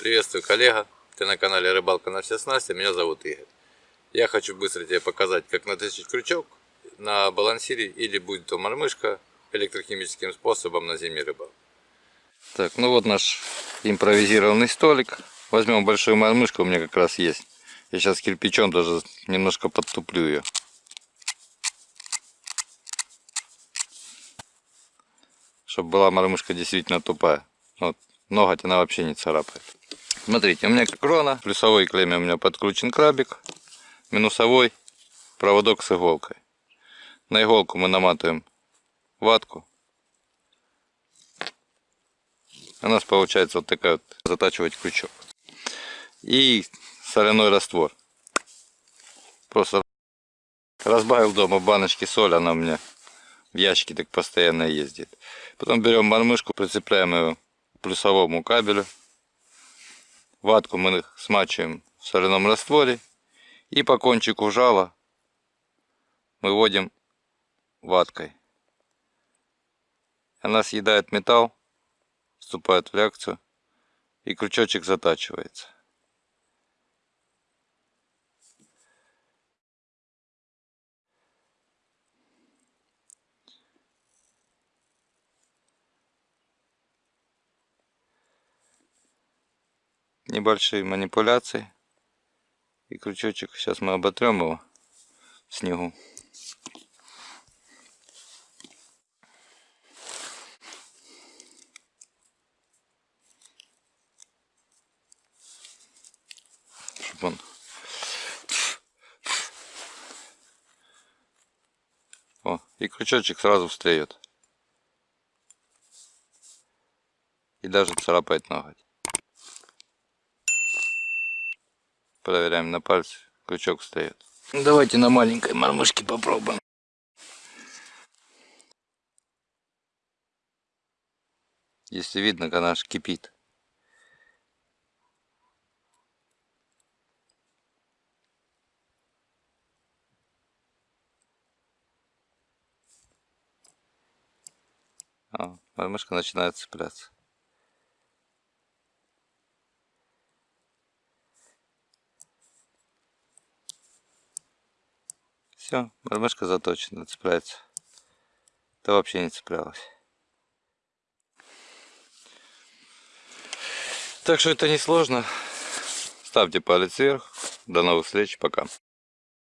Приветствую, коллега. Ты на канале Рыбалка на все снасти. Меня зовут Игорь. Я хочу быстро тебе показать, как натащить крючок на балансире или будет то мормышка электрохимическим способом на зимний рыбалке. Так, ну вот наш импровизированный столик. Возьмем большую мормышку, у меня как раз есть. Я сейчас кирпичом даже немножко подтуплю ее. Чтобы была мормышка действительно тупая. Вот, ноготь она вообще не царапает. Смотрите, у меня крона, плюсовой клемме у меня подключен крабик, минусовой проводок с иголкой. На иголку мы наматываем ватку. У нас получается вот такая вот затачивать крючок. И соляной раствор. Просто разбавил дома баночки соль, она у меня в ящике так постоянно ездит. Потом берем мормышку, прицепляем ее к плюсовому кабелю. Ватку мы смачиваем в соляном растворе. И по кончику жала мы вводим ваткой. Она съедает металл, вступает в реакцию и крючочек затачивается. Небольшие манипуляции. И крючочек, сейчас мы оботрем его в снегу. Чтобы он... О, и крючочек сразу встает. И даже царапает ноготь. Проверяем на пальце. Крючок встает. Давайте на маленькой мормышке попробуем. Если видно, она аж кипит. А, мормышка начинает цепляться. Все, мормышка заточена, цепляется. Это вообще не цеплялось. Так что это не сложно. Ставьте палец вверх. До новых встреч. Пока.